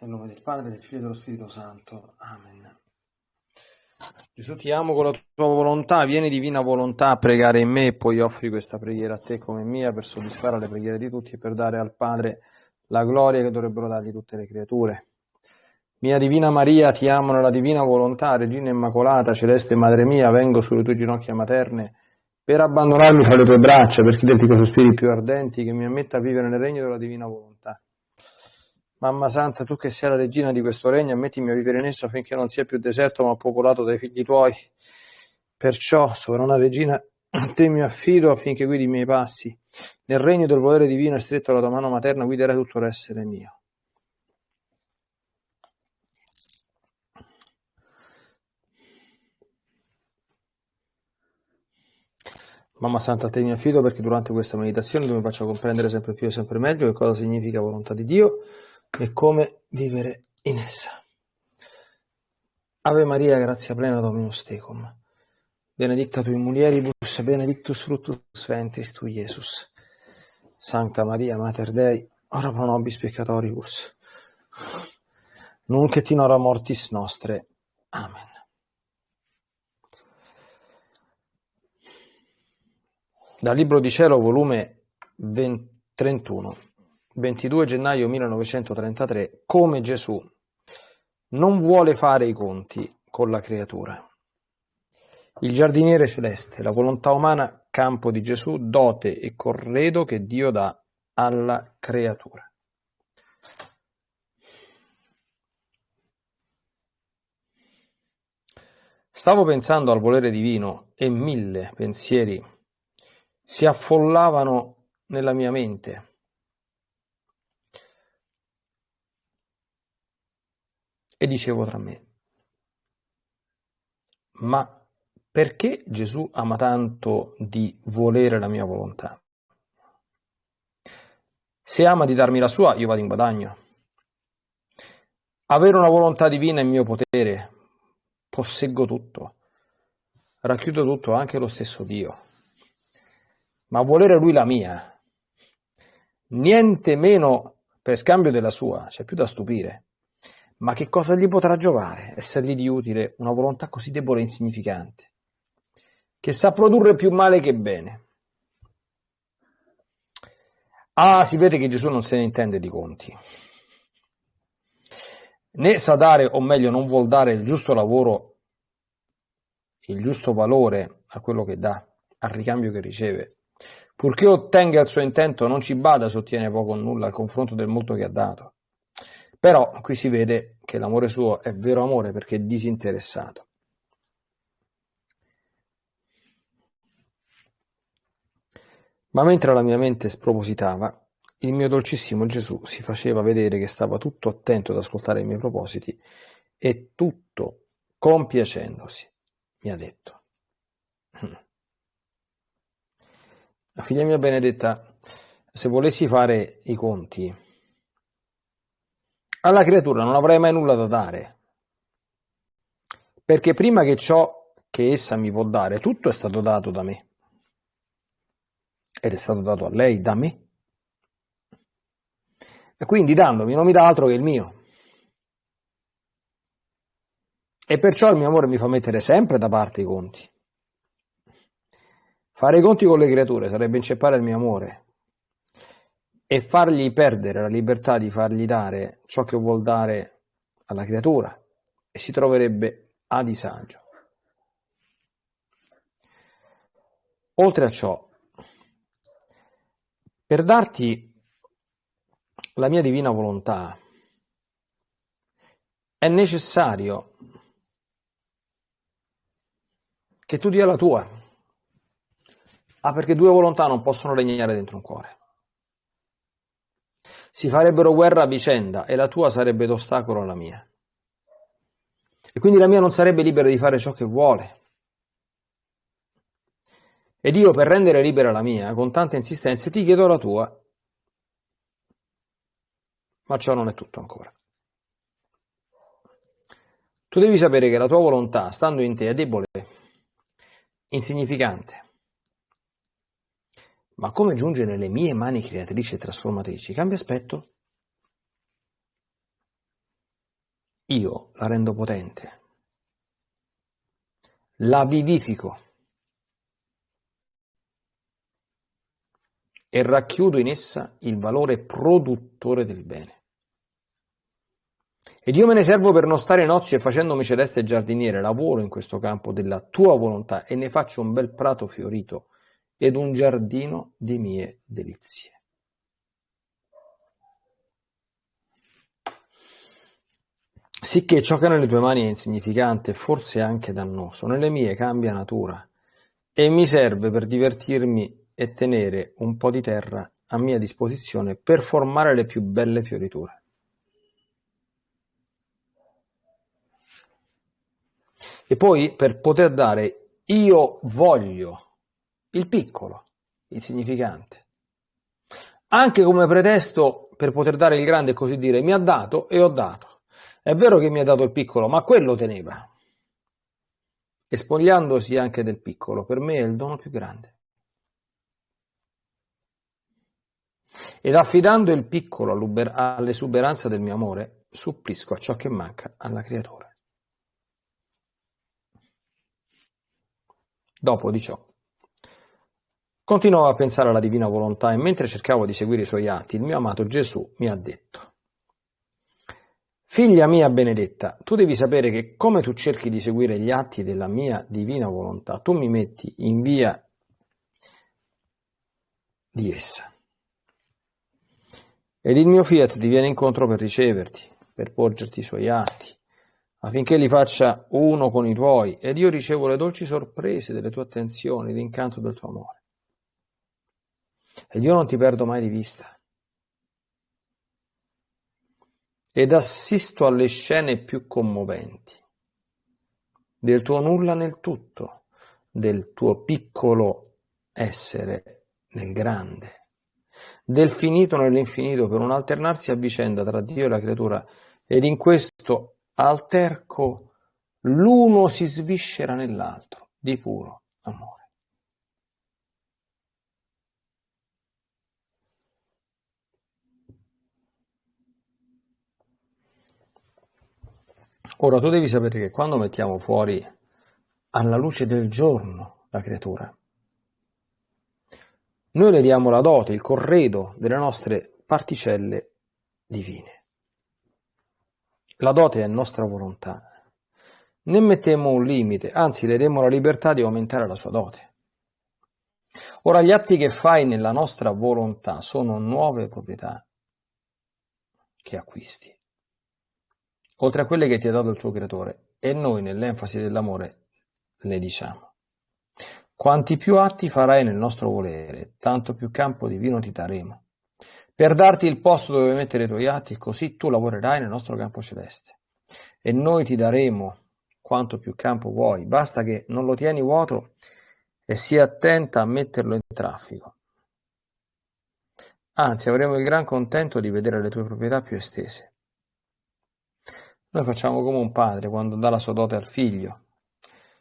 Nel nome del Padre, del Figlio e dello Spirito Santo. Amen. Gesù ti amo con la tua volontà, vieni divina volontà a pregare in me e poi offri questa preghiera a te come mia per soddisfare le preghiere di tutti e per dare al Padre la gloria che dovrebbero dargli tutte le creature. Mia Divina Maria, ti amo nella divina volontà, Regina Immacolata, Celeste Madre mia, vengo sulle tue ginocchia materne per abbandonarmi fra le tue braccia, per chiederti con sospiri più ardenti che mi ammetta a vivere nel regno della divina volontà. Mamma Santa, tu che sei la regina di questo regno, ammettimi a vivere in esso affinché non sia più deserto ma popolato dai figli tuoi. Perciò, sovrana regina, a te mi affido affinché guidi i miei passi. Nel regno del volere divino e stretto alla tua mano materna guiderai tutto l'essere mio. Mamma Santa, a te mi affido perché durante questa meditazione tu mi faccia comprendere sempre più e sempre meglio che cosa significa volontà di Dio e come vivere in essa. Ave Maria, grazia plena Dominus tecum. Benedicta tu in mulieribus, benedictus fructus ventris tu, Iesus. Sancta Maria, Mater Dei, ora pro nobis peccatoribus, nunc et in hora mortis nostre. Amen. Dal Libro di Cielo, volume 20, 31. 22 gennaio 1933, come Gesù non vuole fare i conti con la creatura. Il giardiniere celeste, la volontà umana, campo di Gesù, dote e corredo che Dio dà alla creatura. Stavo pensando al volere divino e mille pensieri si affollavano nella mia mente E dicevo tra me, ma perché Gesù ama tanto di volere la mia volontà? Se ama di darmi la sua, io vado in guadagno. Avere una volontà divina è mio potere, posseggo tutto, racchiudo tutto, anche lo stesso Dio. Ma volere lui la mia, niente meno per scambio della sua, c'è più da stupire. Ma che cosa gli potrà giovare essergli di utile una volontà così debole e insignificante, che sa produrre più male che bene? Ah, si vede che Gesù non se ne intende di conti. Né sa dare, o meglio, non vuol dare il giusto lavoro, il giusto valore a quello che dà, al ricambio che riceve. Purché ottenga il suo intento, non ci bada se ottiene poco o nulla al confronto del molto che ha dato. Però qui si vede che l'amore suo è vero amore perché è disinteressato. Ma mentre la mia mente spropositava, il mio dolcissimo Gesù si faceva vedere che stava tutto attento ad ascoltare i miei propositi e tutto compiacendosi, mi ha detto. La figlia mia benedetta, se volessi fare i conti, alla creatura non avrei mai nulla da dare, perché prima che ciò che essa mi può dare, tutto è stato dato da me. Ed è stato dato a lei da me. E quindi dandomi non mi dà altro che il mio. E perciò il mio amore mi fa mettere sempre da parte i conti. Fare i conti con le creature sarebbe inceppare il mio amore, e fargli perdere la libertà di fargli dare ciò che vuol dare alla creatura e si troverebbe a disagio. Oltre a ciò, per darti la mia divina volontà è necessario che tu dia la tua. Ah, perché due volontà non possono regnare dentro un cuore si farebbero guerra a vicenda e la tua sarebbe d'ostacolo alla mia. E quindi la mia non sarebbe libera di fare ciò che vuole. Ed io per rendere libera la mia, con tante insistenze, ti chiedo la tua. Ma ciò non è tutto ancora. Tu devi sapere che la tua volontà, stando in te, è debole, insignificante ma come giunge nelle mie mani creatrici e trasformatrici? Cambia aspetto. io la rendo potente, la vivifico. E racchiudo in essa il valore produttore del bene. Ed io me ne servo per non stare in ozio e facendomi celeste giardiniere, lavoro in questo campo della tua volontà e ne faccio un bel prato fiorito ed un giardino di mie delizie. Sicché ciò che nelle tue mani è insignificante, forse anche dannoso, nelle mie cambia natura e mi serve per divertirmi e tenere un po' di terra a mia disposizione per formare le più belle fioriture. E poi per poter dare io voglio il piccolo, insignificante, anche come pretesto per poter dare il grande così dire mi ha dato e ho dato. È vero che mi ha dato il piccolo, ma quello teneva. E spogliandosi anche del piccolo, per me è il dono più grande. Ed affidando il piccolo all'esuberanza del mio amore, supplisco a ciò che manca alla creatura. Dopo di ciò, continuavo a pensare alla divina volontà e mentre cercavo di seguire i suoi atti, il mio amato Gesù mi ha detto, Figlia mia benedetta, tu devi sapere che come tu cerchi di seguire gli atti della mia divina volontà, tu mi metti in via di essa. Ed il mio fiat ti viene incontro per riceverti, per porgerti i suoi atti, affinché li faccia uno con i tuoi, ed io ricevo le dolci sorprese delle tue attenzioni, l'incanto del tuo amore. Ed io non ti perdo mai di vista. Ed assisto alle scene più commoventi del tuo nulla nel tutto, del tuo piccolo essere nel grande, del finito nell'infinito per un alternarsi a vicenda tra Dio e la creatura, ed in questo alterco l'uno si sviscera nell'altro di puro amore. Ora tu devi sapere che quando mettiamo fuori alla luce del giorno la creatura, noi le diamo la dote, il corredo delle nostre particelle divine. La dote è nostra volontà. Ne mettemmo un limite, anzi le demmo la libertà di aumentare la sua dote. Ora gli atti che fai nella nostra volontà sono nuove proprietà che acquisti, oltre a quelle che ti ha dato il tuo creatore, e noi nell'enfasi dell'amore le diciamo. Quanti più atti farai nel nostro volere, tanto più campo divino ti daremo per darti il posto dove mettere i tuoi atti, così tu lavorerai nel nostro campo celeste. E noi ti daremo quanto più campo vuoi, basta che non lo tieni vuoto e sia attenta a metterlo in traffico. Anzi, avremo il gran contento di vedere le tue proprietà più estese. Noi facciamo come un padre quando dà la sua dote al figlio.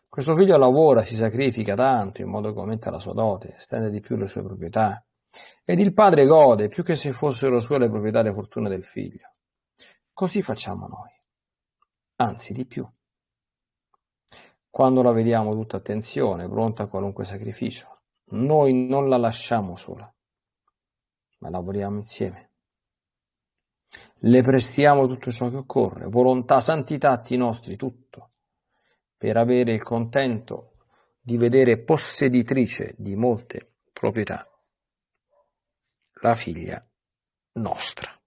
Questo figlio lavora, si sacrifica tanto in modo che aumenta la sua dote, estende di più le sue proprietà ed il padre gode più che se fossero sue le proprietà e le fortune del figlio. Così facciamo noi, anzi di più. Quando la vediamo tutta attenzione, pronta a qualunque sacrificio, noi non la lasciamo sola, ma lavoriamo insieme. Le prestiamo tutto ciò che occorre, volontà, santità, atti nostri, tutto, per avere il contento di vedere posseditrice di molte proprietà la figlia nostra.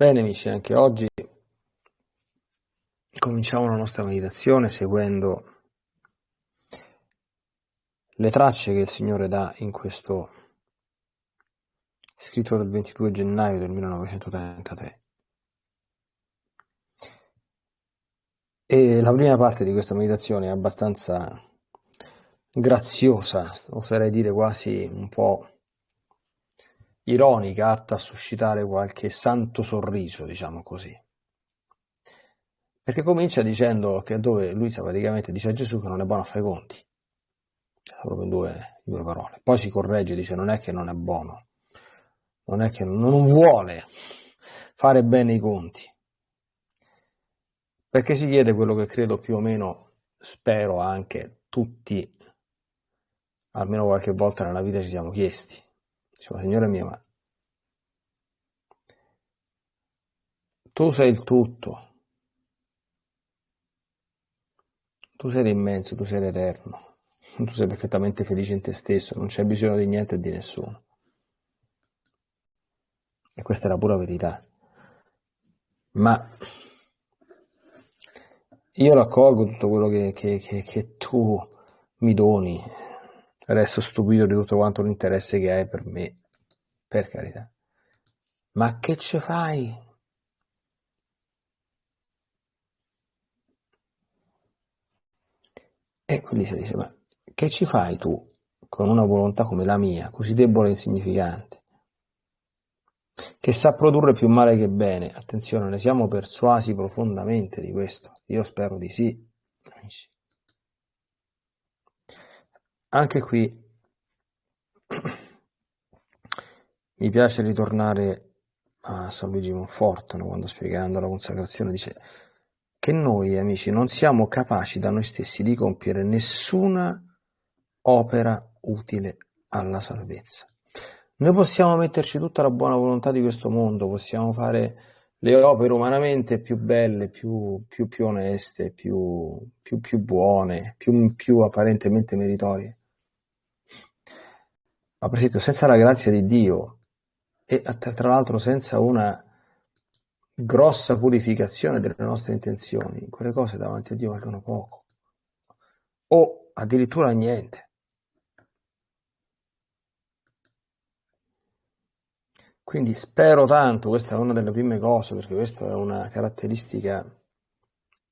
Bene amici, anche oggi cominciamo la nostra meditazione seguendo le tracce che il Signore dà in questo scritto del 22 gennaio del 1933. E la prima parte di questa meditazione è abbastanza graziosa, oserei dire quasi un po' ironica, atta a suscitare qualche santo sorriso, diciamo così. Perché comincia dicendo che dove Luisa praticamente dice a Gesù che non è buono a fare i conti, proprio in due, due parole. Poi si corregge, dice non è che non è buono, non è che non vuole fare bene i conti. Perché si chiede quello che credo più o meno, spero anche tutti, almeno qualche volta nella vita ci siamo chiesti. Diceva, Signore mio, ma tu sei il tutto, tu sei l'immenso, tu sei l'eterno, tu sei perfettamente felice in te stesso, non c'è bisogno di niente e di nessuno. E questa è la pura verità. Ma io raccolgo tutto quello che, che, che, che tu mi doni, resto stupito di tutto quanto l'interesse che hai per me, per carità. Ma che ci fai? E quindi si dice, ma che ci fai tu con una volontà come la mia, così debole e insignificante, che sa produrre più male che bene? Attenzione, ne siamo persuasi profondamente di questo. Io spero di sì, amici. Anche qui mi piace ritornare a San Luigi Monfortano quando spiegando la consacrazione dice che noi amici non siamo capaci da noi stessi di compiere nessuna opera utile alla salvezza. Noi possiamo metterci tutta la buona volontà di questo mondo, possiamo fare le opere umanamente più belle, più, più, più oneste, più, più, buone, più apparentemente meritorie ma per esempio senza la grazia di Dio e tra l'altro senza una grossa purificazione delle nostre intenzioni, quelle cose davanti a Dio valgono poco o addirittura niente. Quindi spero tanto, questa è una delle prime cose, perché questa è una caratteristica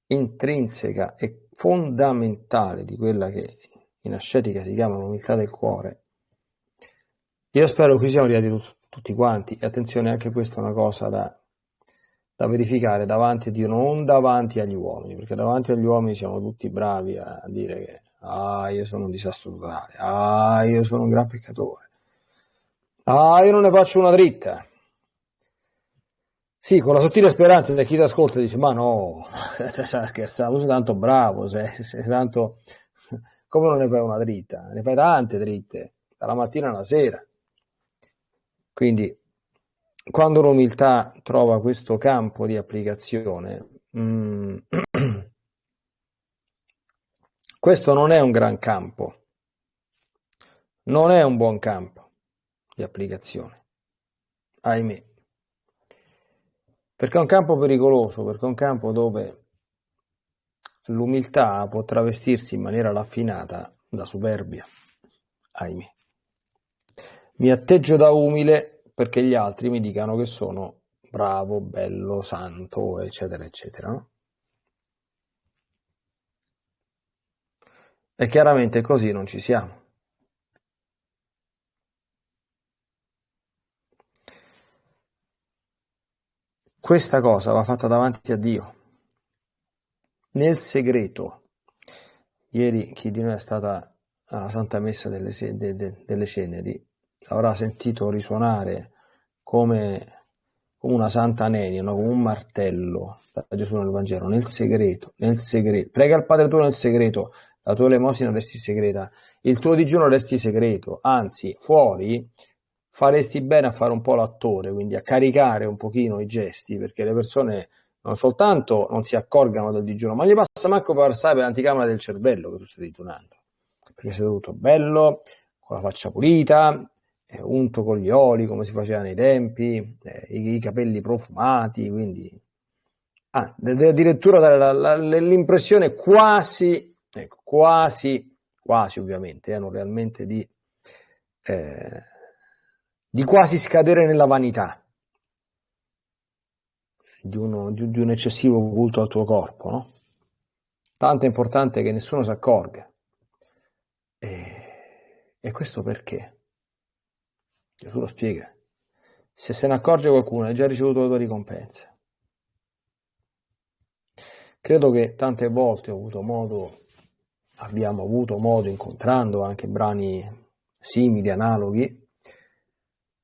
intrinseca e fondamentale di quella che in ascetica si chiama l'umiltà del cuore, io spero che siamo arrivati tut- tutti quanti e attenzione anche questa è una cosa da, da verificare davanti a Dio, non davanti agli uomini, perché davanti agli uomini siamo tutti bravi a dire che ah, io sono un disastro totale, ah, io sono un gran peccatore, ah, io non ne faccio una dritta. Sì, con la sottile speranza che chi ti ascolta dice, ma no, stai scherzando, sei tanto bravo, sei, sei tanto... Come non ne fai una dritta? Ne fai tante dritte, dalla mattina alla sera. Quindi quando l'umiltà trova questo campo di applicazione, mm, questo non è un gran campo, non è un buon campo di applicazione, ahimè, perché è un campo pericoloso, perché è un campo dove l'umiltà può travestirsi in maniera raffinata da superbia, ahimè. Mi atteggio da umile perché gli altri mi dicano che sono bravo, bello, santo, eccetera, eccetera. E chiaramente così non ci siamo. Questa cosa va fatta davanti a Dio, nel segreto. Ieri chi di noi è stata alla Santa Messa delle, de, de, delle Ceneri avrà sentito risuonare come, come una santa nenia, no? come un martello da Gesù nel Vangelo, nel segreto, nel segreto. Prega il Padre tuo nel segreto, la tua elemosina resti segreta, il tuo digiuno resti segreto, anzi fuori faresti bene a fare un po' l'attore, quindi a caricare un pochino i gesti, perché le persone non soltanto non si accorgano del digiuno, ma gli passa manco per passare per l'anticamera del cervello che tu stai digiunando, perché sei tutto bello, con la faccia pulita, eh, unto con gli oli come si faceva nei tempi, eh, i, i, capelli profumati, quindi ah, addirittura dare l'impressione quasi, ecco, quasi, quasi ovviamente, eh, non realmente di, eh, di quasi scadere nella vanità. Di, uno, di, di un eccessivo culto al tuo corpo, no? Tanto è importante che nessuno si accorga. E E questo perché? Gesù lo spiega. Se se ne accorge qualcuno, hai già ricevuto la tua ricompensa. Credo che tante volte ho avuto modo, abbiamo avuto modo, incontrando anche brani simili, analoghi,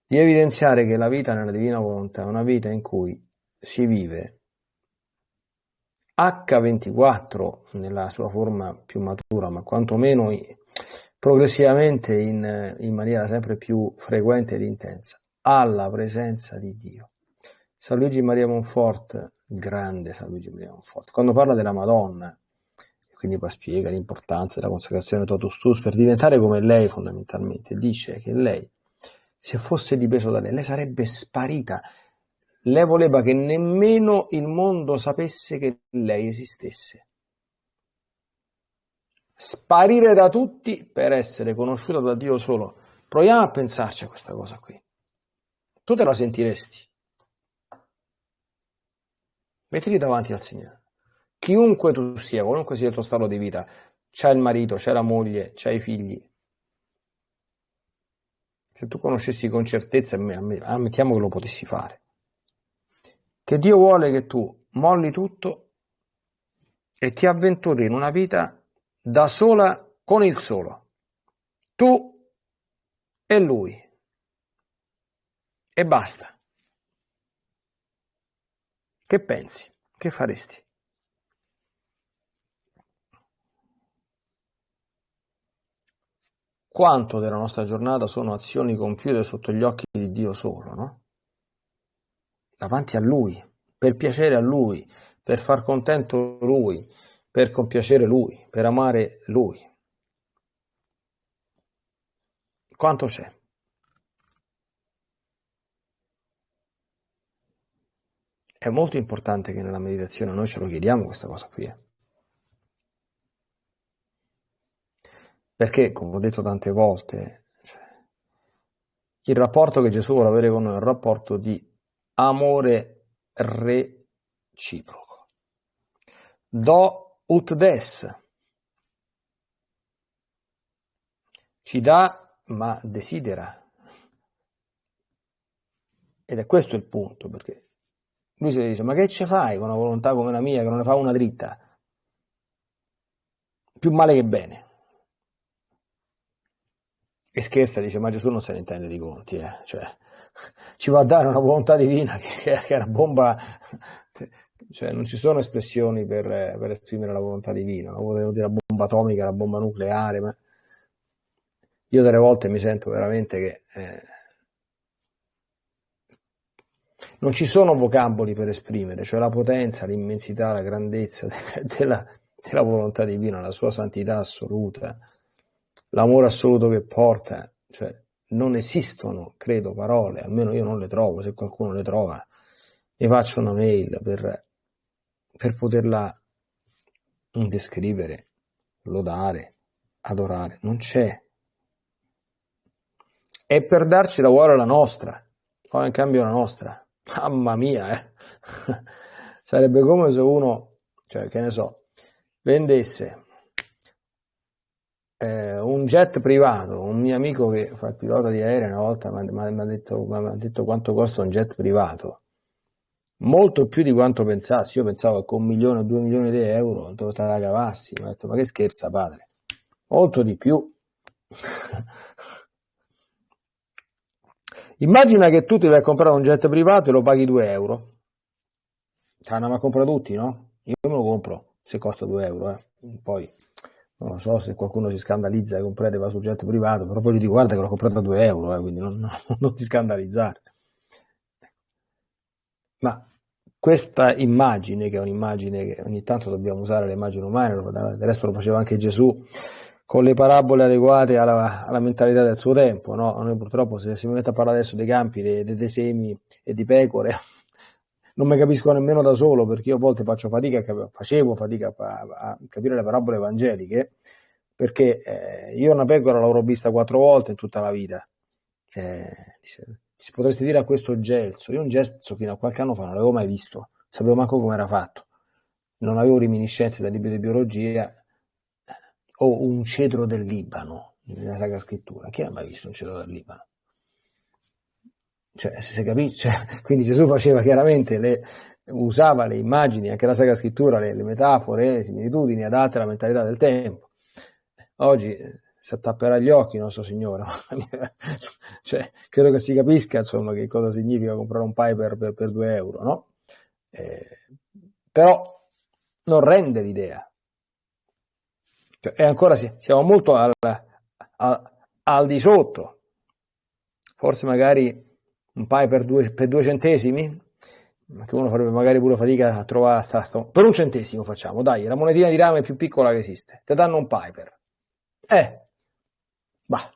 di evidenziare che la vita nella divina volontà è una vita in cui si vive H24 nella sua forma più matura, ma quantomeno progressivamente in, in maniera sempre più frequente ed intensa, alla presenza di Dio. San Luigi Maria Monfort, grande San Luigi Maria Monfort, quando parla della Madonna, quindi poi spiega l'importanza della consacrazione totus tuus per diventare come lei fondamentalmente, dice che lei, se fosse dipeso da lei, lei sarebbe sparita. Lei voleva che nemmeno il mondo sapesse che lei esistesse. Sparire da tutti per essere conosciuta da Dio solo. Proviamo a pensarci a questa cosa qui. Tu te la sentiresti? Mettiti davanti al Signore. Chiunque tu sia, qualunque sia il tuo stato di vita, c'è il marito, c'è la moglie, c'è i figli. Se tu conoscessi con certezza, ammettiamo che lo potessi fare, che Dio vuole che tu molli tutto e ti avventuri in una vita da sola con il solo. Tu e lui. E basta. Che pensi? Che faresti? Quanto della nostra giornata sono azioni compiute sotto gli occhi di Dio solo, no? Davanti a Lui, per piacere a Lui, per far contento Lui, per compiacere Lui, per amare Lui. Quanto c'è? È molto importante che nella meditazione noi ce lo chiediamo questa cosa qui. Eh. Perché, come ho detto tante volte, cioè, il rapporto che Gesù vuole avere con noi è un rapporto di amore reciproco. Do ut des. Ci dà, ma desidera. Ed è questo il punto, perché lui si dice, ma che ci fai con una volontà come la mia, che non ne fa una dritta? Più male che bene. E scherza, dice, ma Gesù non se ne intende di conti, eh? cioè, ci va a dare una volontà divina che, che è una bomba cioè non ci sono espressioni per, per esprimere la volontà divina, non potevo dire la bomba atomica, la bomba nucleare, ma io delle volte mi sento veramente che eh, non ci sono vocaboli per esprimere, cioè la potenza, l'immensità, la grandezza della, della volontà divina, la sua santità assoluta, l'amore assoluto che porta, cioè non esistono, credo, parole, almeno io non le trovo, se qualcuno le trova mi faccio una mail per per poterla descrivere, lodare, adorare. Non c'è. È per darci la cuore la nostra, o in cambio la nostra. Mamma mia, eh. Sarebbe come se uno, cioè che ne so, vendesse eh, un jet privato. Un mio amico che fa il pilota di aereo una volta mi ha detto, detto quanto costa un jet privato molto più di quanto pensassi. Io pensavo che con un milione o due milioni di euro dove te la cavassi. Ho detto, ma che scherza, padre? Molto di più. Immagina che tu ti vai a comprare un jet privato e lo paghi 2 euro. Ci hanno a comprare tutti, no? Io me lo compro se costa 2 euro. Eh. Poi non so se qualcuno si scandalizza e comprate va sul jet privato, però poi gli dico guarda che l'ho comprato a 2 euro, eh, quindi non, non, non ti scandalizzare. Ma questa immagine, che è un'immagine che ogni tanto dobbiamo usare le immagini umane, del resto lo faceva anche Gesù, con le parabole adeguate alla, alla mentalità del suo tempo. No? Noi purtroppo se si mette a parlare adesso dei campi, dei, dei, semi e di pecore, non mi capisco nemmeno da solo perché io a volte faccio fatica, facevo fatica a, a capire le parabole evangeliche perché eh, io una pecora l'avrò vista quattro volte in tutta la vita. Eh, si potresti dire a questo gelso, io un gelso fino a qualche anno fa non l'avevo mai visto, sapevo manco come era fatto, non avevo reminiscenze dal libro di biologia, o un cedro del Libano, nella Sacra Scrittura. Chi l'ha mai visto un cielo dal Libano? Cioè, se si capisce, cioè, quindi Gesù faceva chiaramente le, usava le immagini, anche la Sacra Scrittura, le, le metafore, le similitudini adatte alla mentalità del tempo. Oggi eh, si attapperà gli occhi il nostro Signore. cioè, credo che si capisca insomma che cosa significa comprare un Piper per, per 2 euro, no? Eh, però non rende l'idea. Cioè, e ancora sì, siamo molto al, al, al, di sotto. Forse magari un Piper per due, per due centesimi, che uno farebbe magari pure fatica a trovare sta, sta, per un centesimo facciamo, dai, la monetina di rame più piccola che esiste, ti danno un Piper. Eh, bah,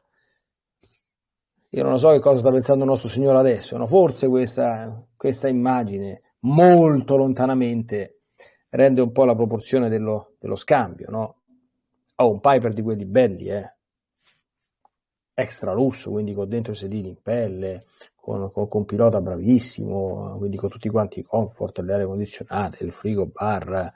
io non so che cosa sta pensando il nostro Signore adesso, no? forse questa, questa immagine molto lontanamente rende un po' la proporzione dello, dello scambio, no? Ho un Piper di quelli belli, eh? extra lusso, quindi con dentro i sedili in pelle, con, con, con pilota bravissimo, quindi con tutti quanti i comfort, le aree condizionate, il frigo bar,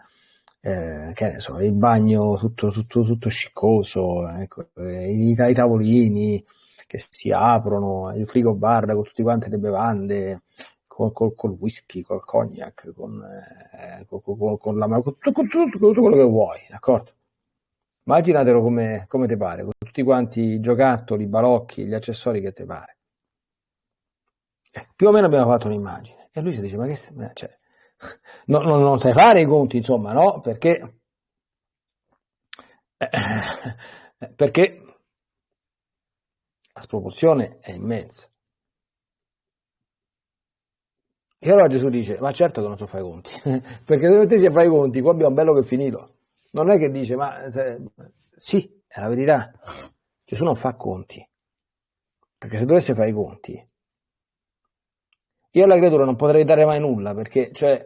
eh, che ne so, il bagno tutto, tutto, tutto sciccoso, ecco, i, i, tavolini che si aprono, il frigo bar con tutte quante le bevande, col, col, col whisky, col cognac, con, eh, con, con la, con tutto, quello che vuoi, d'accordo? Immaginatelo come, come ti pare, con tutti quanti i giocattoli, i balocchi, gli accessori che ti pare. Eh, più o meno abbiamo fatto un'immagine. E lui si dice, ma che. Cioè, no, no, non sai fare i conti, insomma, no? Perché... Eh, perché la sproporzione è immensa. E allora Gesù dice, ma certo che non so fare i conti, perché se mettessi a fare i conti, qua abbiamo bello che è finito. Non è che dice, ma se... sì, è la verità. Gesù non fa conti. Perché se dovesse fare i conti, io alla creatura non potrei dare mai nulla perché, cioè,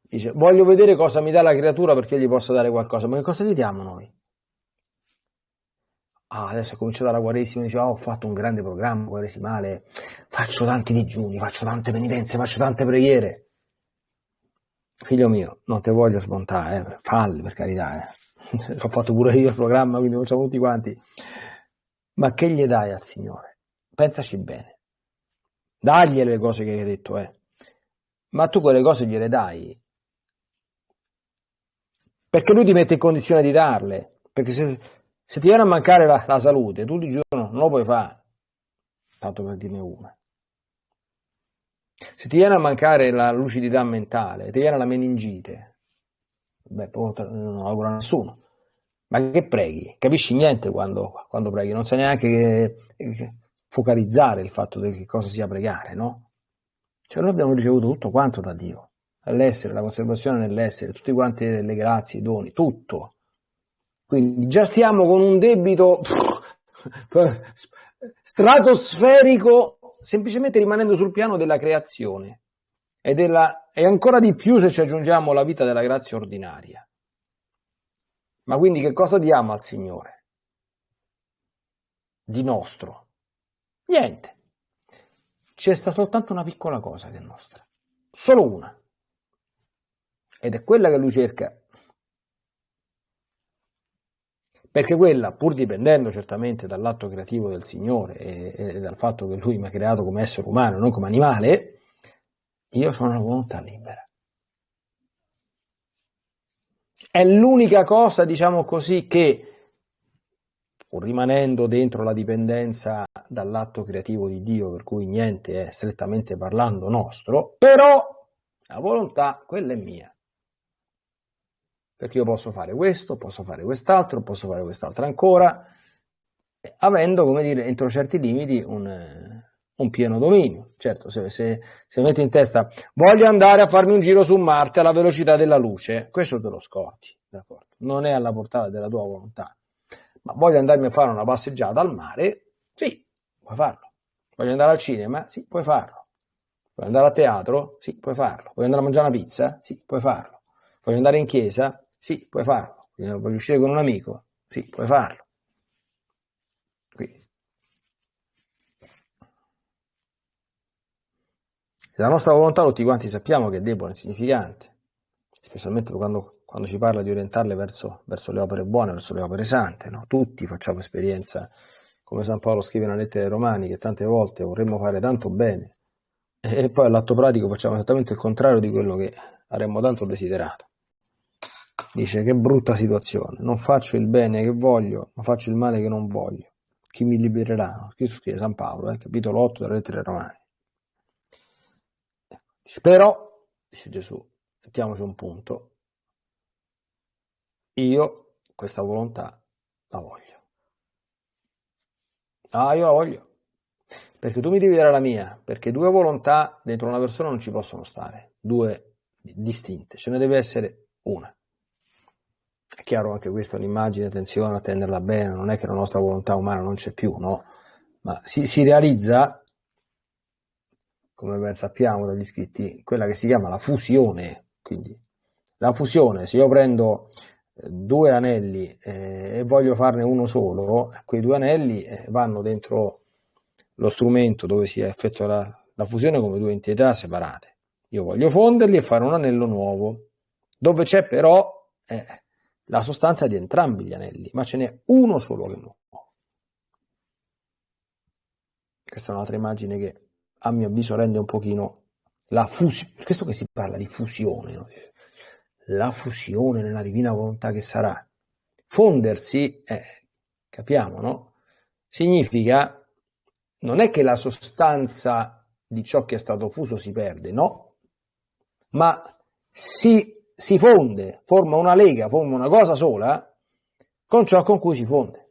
dice, voglio vedere cosa mi dà la creatura perché gli posso dare qualcosa. Ma che cosa gli diamo noi? Ah, adesso è cominciata la Quaresima, dice, oh, ho fatto un grande programma quaresimale, faccio tanti digiuni, faccio tante penitenze, faccio tante preghiere. Figlio mio, non te voglio smontare, eh, falli per carità, eh. L'ho fatto pure io il programma, quindi lo facciamo tutti quanti. Ma che gli dai al Signore? Pensaci bene. Dagliele le cose che hai detto, eh. Ma tu quelle cose gliele dai. Perché lui ti mette in condizione di darle. Perché se, se ti viene a mancare la, la salute, tu di giorno non lo puoi fare. Tanto per dirne una. Se ti viene a mancare la lucidità mentale, ti viene la meningite, beh, non auguro a nessuno. Ma che preghi? Capisci niente quando, quando preghi, non sai neanche che, che, focalizzare il fatto che cosa sia pregare, no? Cioè noi abbiamo ricevuto tutto quanto da Dio, l'essere, la conservazione nell'essere, tutti quanti le grazie, i doni, tutto. Quindi già stiamo con un debito stratosferico, semplicemente rimanendo sul piano della creazione e, della, e ancora di più se ci aggiungiamo la vita della grazia ordinaria. Ma quindi che cosa diamo al Signore? Di nostro. Niente. C'è sta soltanto una piccola cosa che è nostra. Solo una. Ed è quella che lui cerca. Perché quella, pur dipendendo certamente dall'atto creativo del Signore e, e dal fatto che lui mi ha creato come essere umano, non come animale, io sono una volontà libera. È l'unica cosa, diciamo così, che pur rimanendo dentro la dipendenza dall'atto creativo di Dio, per cui niente è strettamente parlando nostro, però la volontà, quella è mia. Perché io posso fare questo, posso fare quest'altro, posso fare quest'altro ancora, avendo, come dire, entro certi limiti un, un pieno dominio. Certo, se, se, se metti in testa voglio andare a farmi un giro su Marte alla velocità della luce, questo te lo scorti, d'accordo? Non è alla portata della tua volontà ma voglio andarmi a fare una passeggiata al mare? Sì, puoi farlo. Voglio andare al cinema? Sì, puoi farlo. Vuoi andare a teatro? Sì, puoi farlo. Vuoi andare a mangiare una pizza? Sì, puoi farlo. Voglio andare in chiesa? Sì, puoi farlo. Voglio uscire con un amico? Sì, puoi farlo. La nostra volontà tutti quanti sappiamo che è debole, insignificante, specialmente quando, quando ci parla di orientarle verso, verso le opere buone, verso le opere sante. No? Tutti facciamo esperienza, come San Paolo scrive nella lettera ai Romani, che tante volte vorremmo fare tanto bene e poi all'atto pratico facciamo esattamente il contrario di quello che avremmo tanto desiderato. Dice che brutta situazione, non faccio il bene che voglio, ma faccio il male che non voglio. Chi mi libererà? Questo scrive San Paolo, eh, capitolo 8 della lettera ai Romani. Dice, però, dice Gesù, mettiamoci un punto, io questa volontà la voglio. Ah, io la voglio. Perché tu mi devi dare la mia, perché due volontà dentro una persona non ci possono stare, due distinte, ce ne deve essere una. È chiaro anche questa è un'immagine, attenzione a tenerla bene, non è che la nostra volontà umana non c'è più, no? Ma si, si realizza, come ben sappiamo dagli scritti, quella che si chiama la fusione. Quindi la fusione, se io prendo due anelli eh, e voglio farne uno solo, quei due anelli eh, vanno dentro lo strumento dove si effettua la, la fusione come due entità separate. Io voglio fonderli e fare un anello nuovo, dove c'è però eh, la sostanza di entrambi gli anelli, ma ce n'è uno solo che nuovo. Questa è un'altra immagine che a mio avviso rende un pochino la fusione, per questo che si parla di fusione, no? La fusione nella divina volontà che sarà. Fondersi, eh, capiamo, no? Significa non è che la sostanza di ciò che è stato fuso si perde, no, ma si, si fonde, forma una lega, forma una cosa sola con ciò con cui si fonde.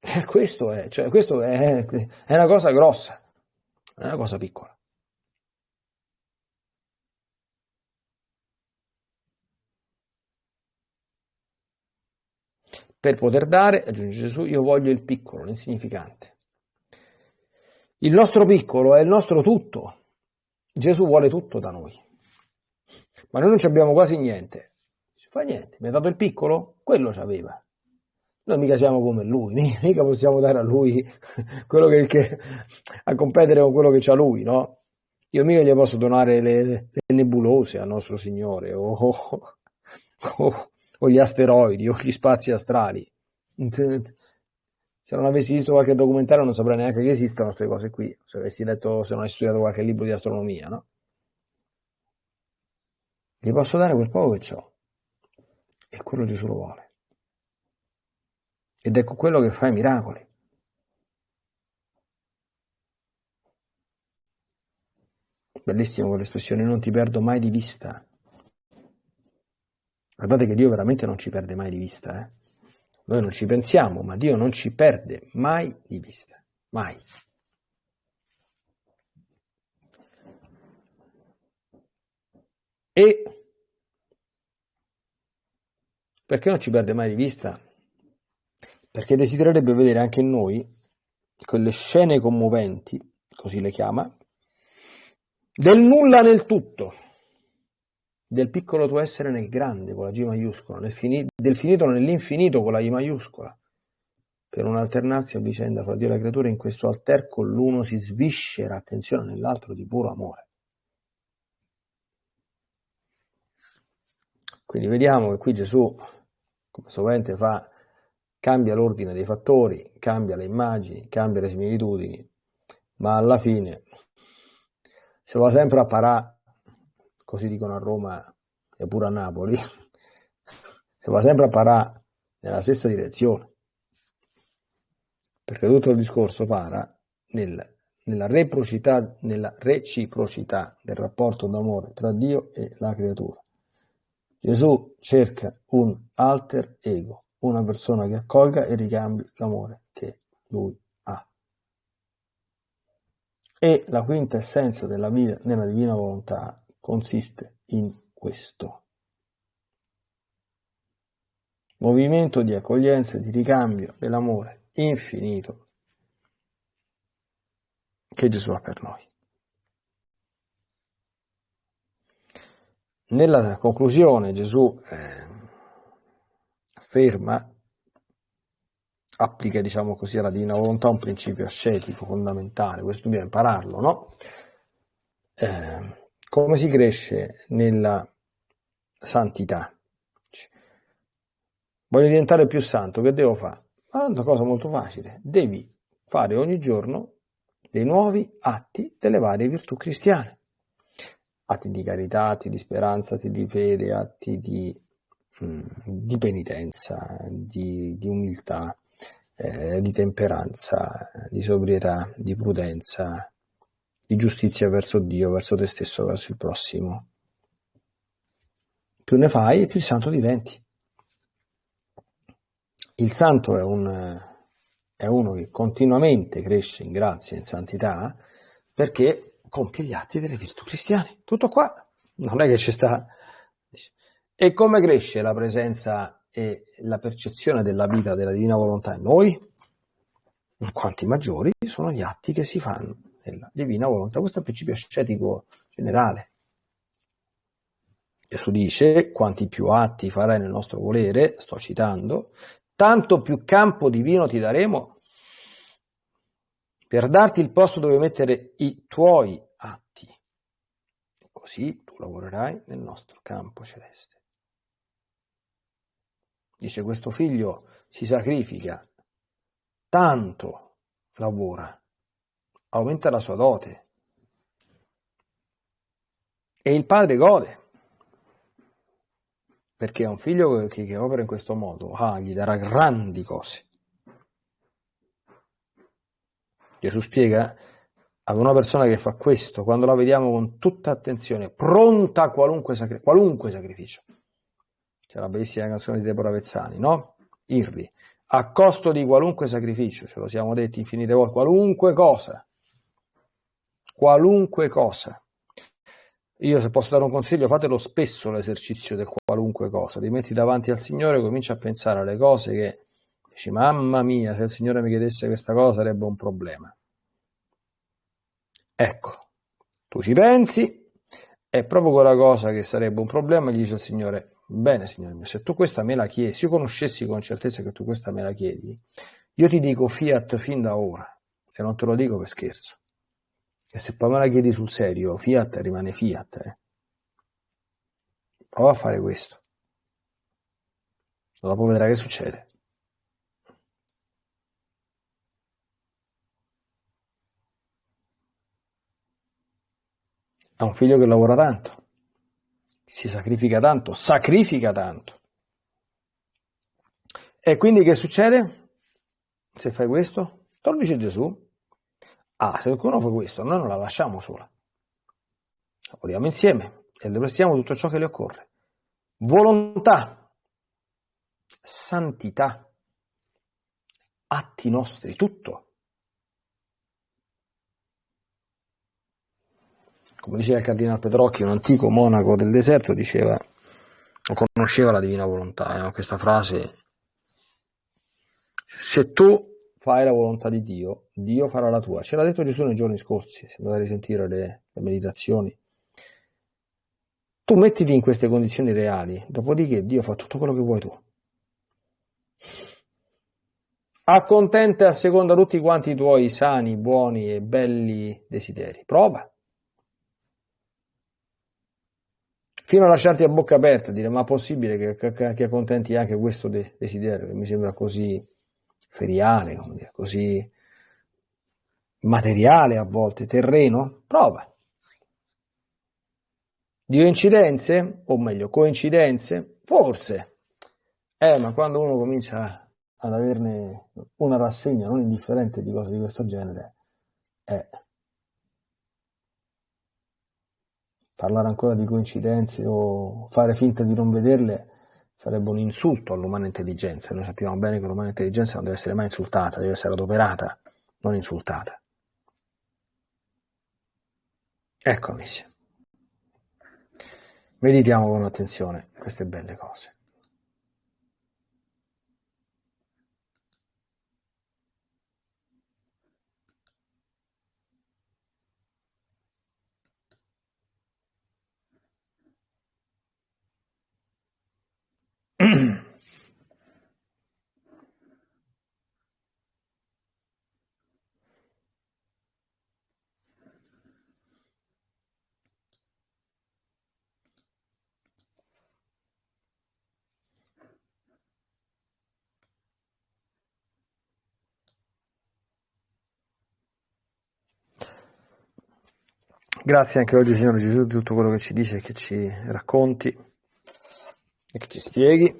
Eh, questo è, cioè, questo è, è una cosa grossa è una cosa piccola. Per poter dare, aggiunge Gesù, io voglio il piccolo, l'insignificante. Il nostro piccolo è il nostro tutto. Gesù vuole tutto da noi. Ma noi non abbiamo quasi niente. Si fa niente, mi ha dato il piccolo? Quello ci aveva. Noi mica siamo come lui, mica possiamo dare a lui quello che, che a competere con quello che c'ha lui, no? Io mica gli posso donare le, le nebulose al nostro Signore o, o, o, o, gli asteroidi o gli spazi astrali. Se non avessi visto qualche documentario non saprei neanche che esistano queste cose qui, se avessi letto, se non avessi studiato qualche libro di astronomia, no? Gli posso dare quel poco che ho e quello Gesù lo vuole. Ed ecco quello che fa i miracoli. Bellissimo quell'espressione, non ti perdo mai di vista. Guardate che Dio veramente non ci perde mai di vista. Eh? Noi non ci pensiamo, ma Dio non ci perde mai di vista. Mai. E perché non ci perde mai di vista? Perché desidererebbe vedere anche in noi quelle scene commoventi, così le chiama, del nulla nel tutto, del piccolo tuo essere nel grande con la G maiuscola, nel fini, del finito nell'infinito con la I maiuscola, per alternarsi a vicenda fra Dio e la creatura, in questo alterco l'uno si sviscera, attenzione, nell'altro di puro amore. Quindi vediamo che qui Gesù, come sovente fa, cambia l'ordine dei fattori, cambia le immagini, cambia le similitudini, ma alla fine se va sempre a parà, così dicono a Roma e pure a Napoli, se va sempre a parà nella stessa direzione, perché tutto il discorso para nel, nella, reciprocità, nella reciprocità del rapporto d'amore tra Dio e la creatura. Gesù cerca un alter ego, una persona che accolga e ricambi l'amore che lui ha. E la quinta essenza della vita nella divina volontà consiste in questo. Movimento di accoglienza e di ricambio dell'amore infinito che Gesù ha per noi. Nella conclusione Gesù eh, afferma, applica diciamo così alla divina volontà un principio ascetico fondamentale, questo dobbiamo impararlo, no? eh, come si cresce nella santità? Voglio diventare più santo, che devo fare? Ah, una cosa molto facile, devi fare ogni giorno dei nuovi atti delle varie virtù cristiane. Atti di carità, atti di speranza, atti di fede, atti di, di penitenza, di, di umiltà, eh, di temperanza, di sobrietà, di prudenza, di giustizia verso Dio, verso te stesso, verso il prossimo. Più ne fai, più santo diventi. Il santo è, un, è uno che continuamente cresce in grazia e in santità perché compie gli atti delle virtù cristiane. Tutto qua. Non è che ci sta... E come cresce la presenza e la percezione della vita della divina volontà in noi? Quanti maggiori sono gli atti che si fanno nella divina volontà. Questo è il principio ascetico generale. Gesù dice, quanti più atti farai nel nostro volere, sto citando, tanto più campo divino ti daremo per darti il posto dove mettere i tuoi atti. Così tu lavorerai nel nostro campo celeste. Dice questo figlio si sacrifica, tanto lavora, aumenta la sua dote e il padre gode perché è un figlio che, che opera in questo modo, ah, gli darà grandi cose. Gesù spiega ad una persona che fa questo, quando la vediamo con tutta attenzione, pronta a qualunque, sacri- qualunque sacrificio. C'è la bellissima canzone di Deborah Vezzani, no? Irri, a costo di qualunque sacrificio, ce lo siamo detti infinite volte, qualunque cosa, qualunque cosa. Io se posso dare un consiglio, fatelo spesso l'esercizio del qualunque cosa, ti metti davanti al Signore e cominci a pensare alle cose che dici, mamma mia, se il Signore mi chiedesse questa cosa sarebbe un problema. Ecco, tu ci pensi, è proprio quella cosa che sarebbe un problema, gli dice il Signore, bene Signore mio, se tu questa me la chiedi, se io conoscessi con certezza che tu questa me la chiedi, io ti dico fiat fin da ora, e non te lo dico per scherzo. E se poi me la chiedi sul serio, Fiat rimane Fiat. Eh. Prova a fare questo. Dopo vedrai che succede. Ha un figlio che lavora tanto, si sacrifica tanto, sacrifica tanto. E quindi che succede? Se fai questo? Tornici Gesù, Ah, se qualcuno fa questo, noi non la lasciamo sola. Lavoriamo insieme e le prestiamo tutto ciò che le occorre. Volontà, santità, atti nostri, tutto. Come diceva il cardinale Petrocchi, un antico monaco del deserto, diceva, non conosceva la divina volontà, eh, questa frase, se tu fai la volontà di Dio, Dio farà la tua. Ce l'ha detto Gesù nei giorni scorsi, se andate a risentire le, le meditazioni. Tu mettiti in queste condizioni reali, dopodiché Dio fa tutto quello che vuoi tu. Accontenta e seconda tutti quanti i tuoi sani, buoni e belli desideri. Prova. Fino a lasciarti a bocca aperta, dire ma è possibile che, che, che accontenti anche questo desiderio, che mi sembra così feriale, dire, così materiale a volte, terreno, prova. Di coincidenze, o meglio, coincidenze, forse. Eh, ma quando uno comincia ad averne una rassegna non indifferente di cose di questo genere, eh, parlare ancora di coincidenze o fare finta di non vederle sarebbe un insulto all'umana intelligenza. Noi sappiamo bene che l'umana intelligenza non deve essere mai insultata, deve essere adoperata, non insultata. Ecco, amici. Meditiamo con attenzione queste belle cose. Grazie anche oggi, Signore Gesù, di tutto quello che ci dice, che ci racconti e che ci spieghi.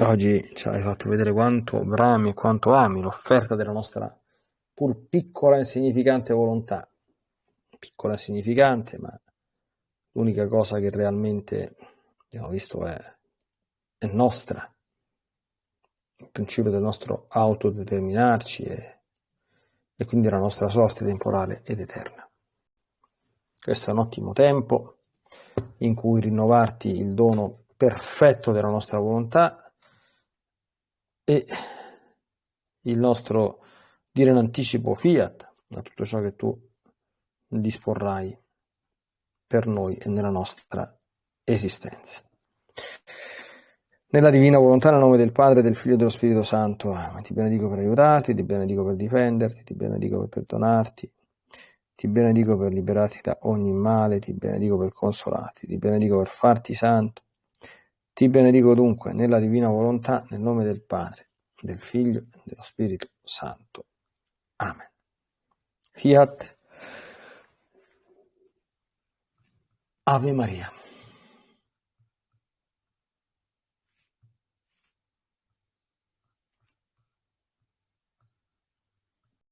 Oggi ci hai fatto vedere quanto brami e quanto ami l'offerta della nostra pur piccola e insignificante volontà. Piccola e insignificante, ma l'unica cosa che realmente abbiamo visto è, è nostra. Il principio del nostro autodeterminarci e, e quindi la nostra sorte temporale ed eterna. Questo è un ottimo tempo in cui rinnovarti il dono perfetto della nostra volontà e il nostro dire in anticipo fiat a tutto ciò che tu disporrai per noi e nella nostra esistenza. Nella divina volontà, nel nome del Padre, del Figlio e dello Spirito Santo, ti benedico per aiutarti, ti benedico per difenderti, ti benedico per perdonarti, ti benedico per liberarti da ogni male, ti benedico per consolarti, ti benedico per farti santo. Ti benedico dunque nella divina volontà, nel nome del Padre, del Figlio e dello Spirito Santo. Amen. Fiat. Ave Maria.